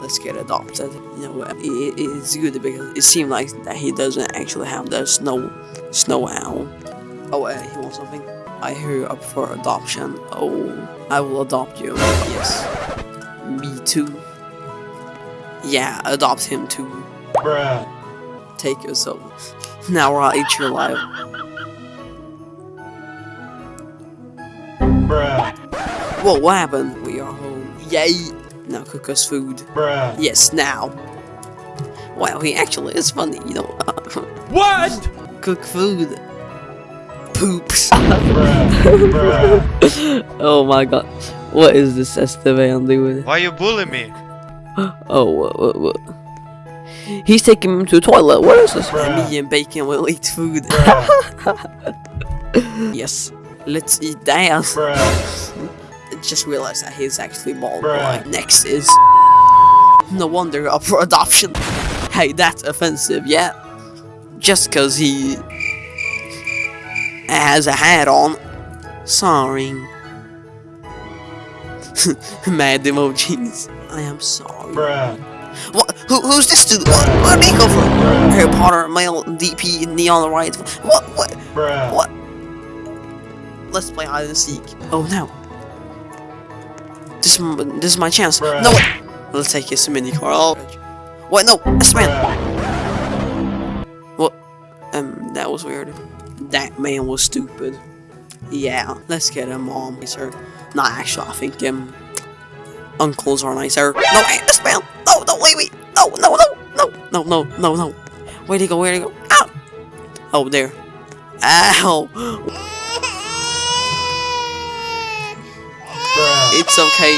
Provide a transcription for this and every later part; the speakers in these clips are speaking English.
let's get adopted. You know, it, it's good because it seemed like that he doesn't actually have the snow snow owl. Oh, uh, he wants something. I hear you're up for adoption. Oh, I will adopt you. Yes. Me too. Yeah, adopt him too. Bruh. Take yourself. Now I'll eat your life. Bruh. Whoa, what happened? We are home. Yay! Now cook us food. Bruh. Yes, now. Wow, he actually is funny, you know. What? cook food. Poops. Bruh. Bruh. oh my god. What is this Esteban doing? Why you bullying me? Oh, what, what, what? He's taking him to the toilet. What is this? Bruh. Me and Bacon will eat food. Yes, let's eat that. Just realized that he's actually bald. Like, next is. No wonder up for adoption. Hey, that's offensive, yeah? Just cause he. has a hat on. Sorry. Mad emojis. I am sorry. Bruh. What? Who, who's this dude? What? Where did he come from? Harry Potter, male, DP, neon right. What? What? Bruh. What? Let's play hide and seek. Oh no. This, this is my chance. Bruh. No. Let's take his mini car. Oh. What? No, this man. What? Um, that was weird. That man was stupid. Yeah, let's get him mom nicer. Not actually, I think um, uncles are nicer. No, hey, this man. No, no, wait, wait. No, no, no, no, no, no, no, no. Where'd he go? Where'd he go? Ow! Oh, there. Ow! It's okay.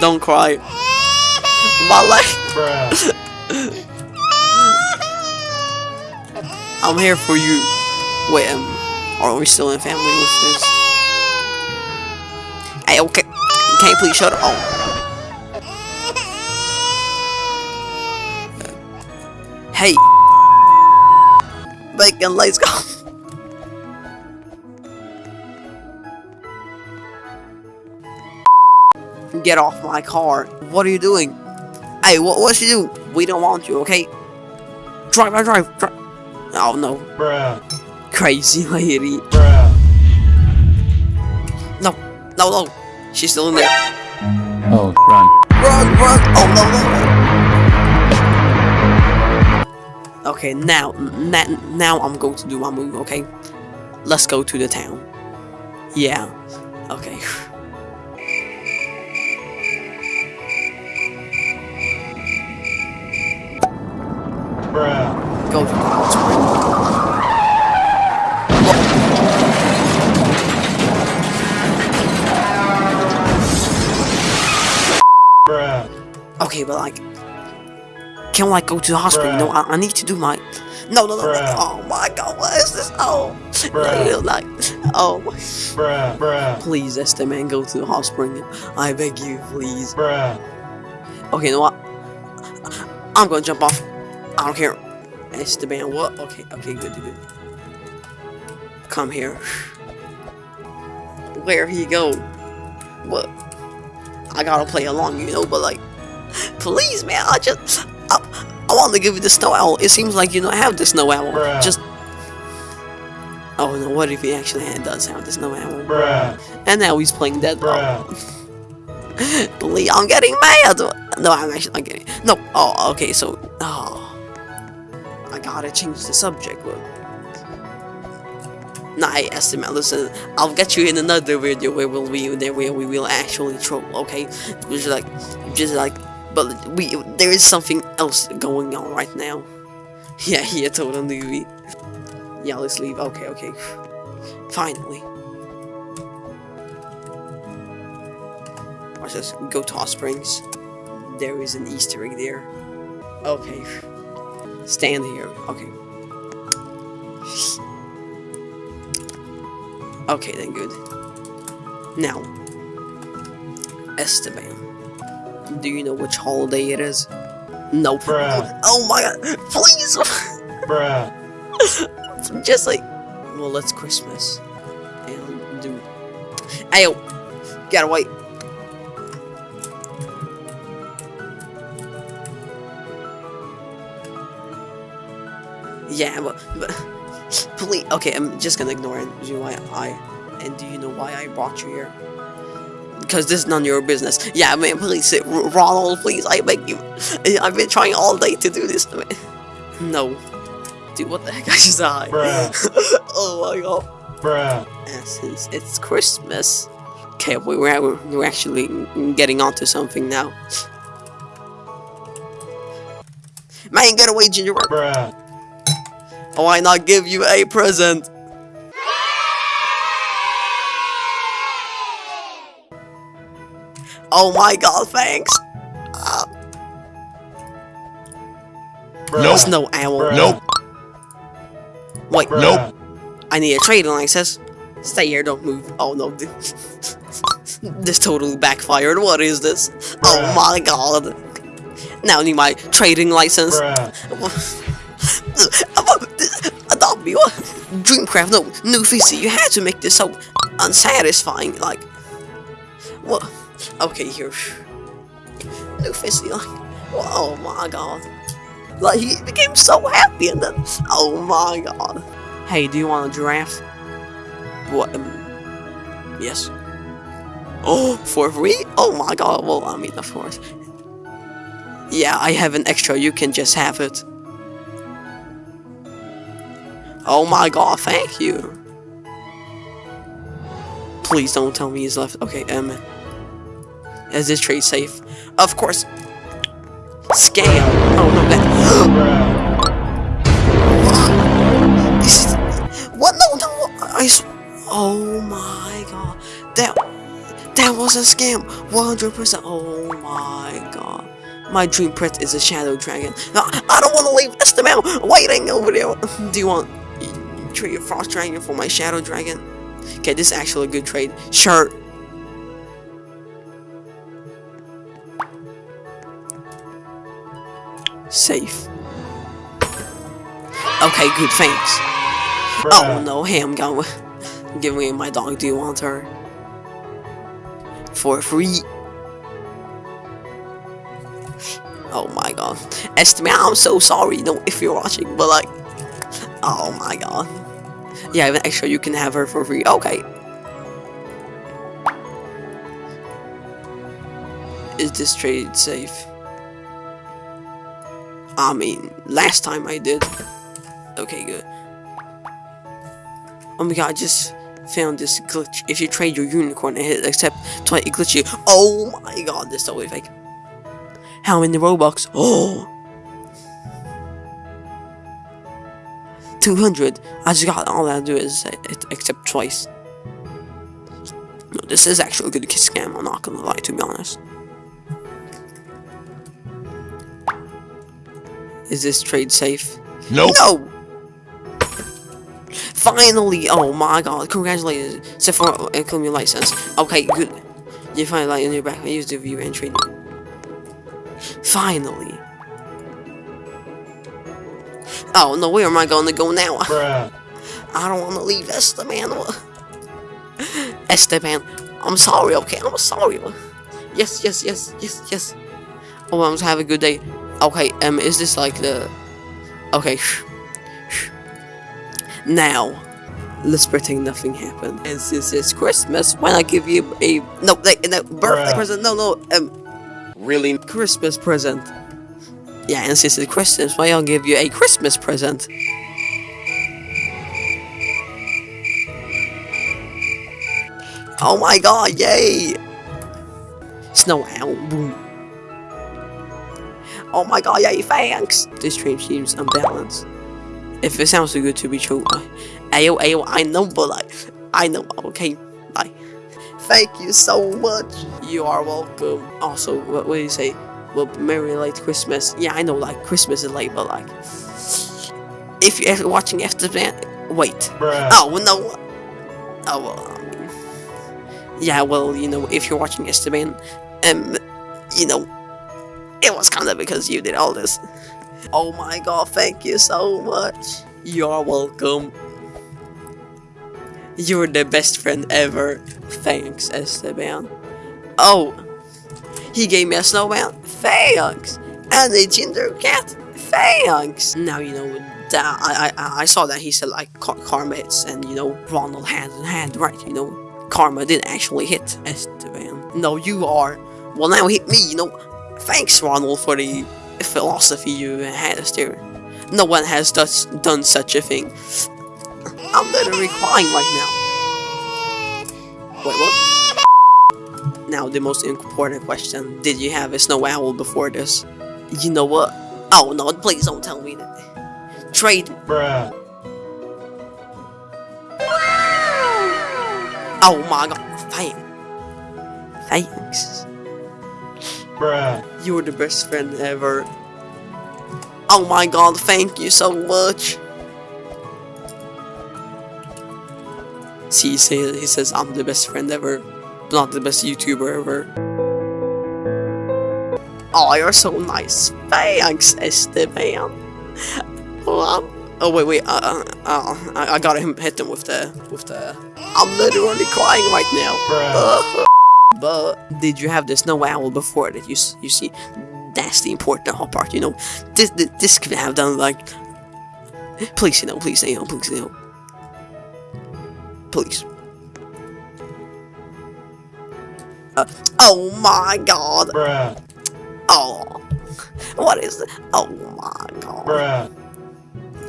Don't cry. My leg. I'm here for you. Wait, um, are we still in family with this? Hey, okay. Can you please shut up? Oh. Hey. Bacon, let's go. Get off my car. What are you doing? Hey, what, what you do? We don't want you, okay? Drive, drive, drive, drive. Oh no, Bruh. crazy lady. Bruh. No, no, no. She's still in there. Oh, run. Run, run. Oh no, no. Okay, now, now I'm going to do my move. Okay, let's go to the town. Yeah. Okay. Bruh. Go to the hot spring. Bruh. Okay, but like, can like go to the hospital? No, I, I need to do my. No, no, no, no. Bruh. Oh my God, what is this? Oh, Bruh. like, oh. Bruh. Bruh. Please, Esther, man, go to the hospital. I beg you, please. Bruh. Okay, you know what? I'm gonna jump off. I don't care. Esteban, what? Okay, okay, good, good. Come here. Where he go? What? I gotta play along, you know, but like, please, man, I just, I, I want to give you the snow owl. It seems like you don't have the snow owl. Bruh. Just. Oh no! What if he actually does have the snow owl? Bruh. And now he's playing dead. Please, I'm getting mad. No, I'm actually not getting. No. Oh, okay. So, oh, I gotta change the subject. But nah, hey, Esteban. Listen, I'll get you in another video where we'll be there where we will actually troll. Okay, just like, just like, but we there is something else going on right now. Yeah, yeah, totally. Yeah, let's leave. Okay, okay. Finally. Watch this. Go to Hot Springs. There is an Easter egg there. Okay. Stand here. Okay. Okay, then good. Now, Esteban. Do you know which holiday it is? Nope. Bruh. Oh my god. Please. Bruh. Just like, well, it's Christmas. And Ayo! Get away! Yeah, but, but please. Okay, I'm just gonna ignore it. Do you know why I? And do you know why I brought you here? Because this is none of your business. Yeah, man, please, Ronald, please, I beg you. I've been trying all day to do this. Man. No. Dude, what the heck? I just died. Bruh. oh my god. Bruh. And since it's Christmas, okay, we- we're, we're actually getting onto something now. Man, get away, gingerbread. Bruh. I not give you a present? Oh my god, thanks. Uh, Bruh. Snow owl. Bruh. Nope. Wait, Bruh. Nope. I need a trading license. Stay here, don't move. Oh no, th- this totally backfired. What is this? Oh my god. Now I need my trading license. Bruh. Adopt me, what? Dreamcraft, no, new Fizzy, you had to make this so unsatisfying, like, what? Okay, here, Fizzy, like, oh my god, like, he became so happy, and then, oh my god. Hey, do you want a giraffe? What, um, yes. Oh, for free? Oh my god, well, I mean, of course. Yeah, I have an extra, you can just have it. Oh my god, thank you. Please don't tell me he's left. Okay, um. Is this trade safe? Of course. Scam. Oh no, that. What? No, no. I. Oh my god. That. That was a scam. 100%. Oh my god. My dream pet is a shadow dragon. No, I don't want to leave this amount waiting over there. Do you want trade your frost dragon for my shadow dragon? Okay, this is actually a good trade. Sure. Safe. Okay, good, thanks. Oh no, hey, I'm going. Give me my dog. Do you want her? For free. Oh my god. Esteban, I'm so sorry no, if you're watching, but like. Oh my god. Yeah, even extra, you can have her for free. Okay. Is this trade safe? I mean, last time I did. Okay, good. Oh my god, I just found this glitch. If you trade your unicorn and hit accept twice, it glitch you. Oh my god, this is totally fake. How many Robux? Oh! 200. I just got all I do is accept twice. No, this is actually a good scam, I'm not gonna lie, to be honest. Is this trade safe? Nope. No! Finally! Oh my god, congratulations. Except for uh, claim your license. Okay, good. You find a light in your back. I use the view and trade. Finally. Oh no, where am I gonna go now? Bruh. I don't wanna leave Esteban. Esteban, I'm sorry, okay? I'm sorry. Yes, yes, yes, yes, yes. Oh, I'm to have a good day. Okay, um, is this like the... Okay, shh, shh. Now, let's pretend nothing happened. And since it's Christmas, why not give you a... No, like, no, birthday Bruh. present, no, no, um... Really? Christmas present. Yeah, and since it's Christmas, why I'll give you a Christmas present. Oh my god, yay! Snow owl, boom. Oh my god, yay, thanks! This stream seems unbalanced. If it sounds too good to be true, I, ayo, ayo, I know, but like, I know, okay, bye. Thank you so much. You are welcome. Also, what, what do you say? Well, Merry late Christmas. Yeah, I know, like, Christmas is late, but like, if you're watching after that, wait. Bruh. Oh, no. Oh, well, I mean, yeah, well, you know, if you're watching Esteban, um, you know, it was kind of because you did all this. Oh my god, thank you so much. You're welcome. You're the best friend ever. Thanks, Esteban. Oh, he gave me a snowman. Thanks. And a ginger cat. Thanks. Now you know that I I, I saw that he said like car- karmates and you know Ronald hand in hand, right? You know, karma did actually hit Esteban. No, you are. Well, now hit me. You know. Thanks, Ronald, for the philosophy you had us there. No one has done such a thing. I'm literally crying right now. Wait, what? Now, the most important question. Did you have a snow owl before this? You know what? Oh, no, please don't tell me that. Trade. Bruh. Oh my god. Thank. Thanks. Bruh. You're the best friend ever. Oh my god, thank you so much. See, he says, he says I'm the best friend ever, not the best YouTuber ever. Oh, you're so nice. Thanks, Esteban. Oh, oh wait, wait. Uh, uh, uh, I, I gotta him hit him with the with the. I'm literally crying right now. But did you have the snow owl before that? You you see, that's the important part. You know, this this, this could have done like. Please, you know, please, you know, please, you know. Please. Uh, oh my god! Bruh. Oh, what is it? Oh my god! Bruh.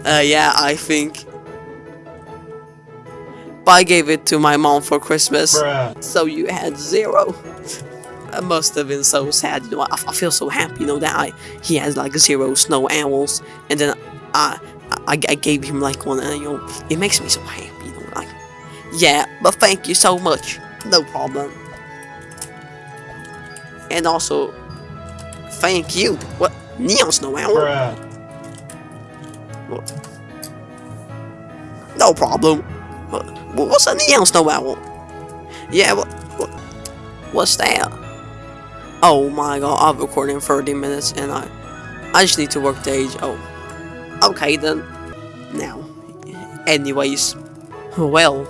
Uh, yeah, I think. I gave it to my mom for Christmas. Bruh. So you had zero. I must have been so sad. You know, I, I feel so happy. You know that I he has like zero snow owls, and then I, I I gave him like one, and you know it makes me so happy. You know, like yeah. But thank you so much. No problem. And also, thank you. What neon snow owl? Bruh. No problem. What, what's a neon snow owl? Yeah, what, what, what's that? Oh my god, I'm recording 30 minutes and I, I just need to work the age. Oh, okay then. Now, anyways, well,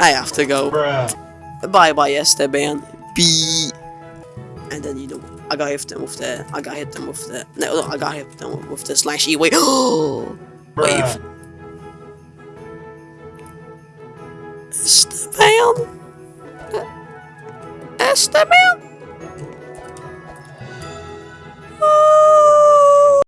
I have to go. Bruh. Bye bye, Esteban. B. And then you know, I gotta hit them with the. I gotta hit them with the. No, no I gotta hit them with the slash E wave. wave.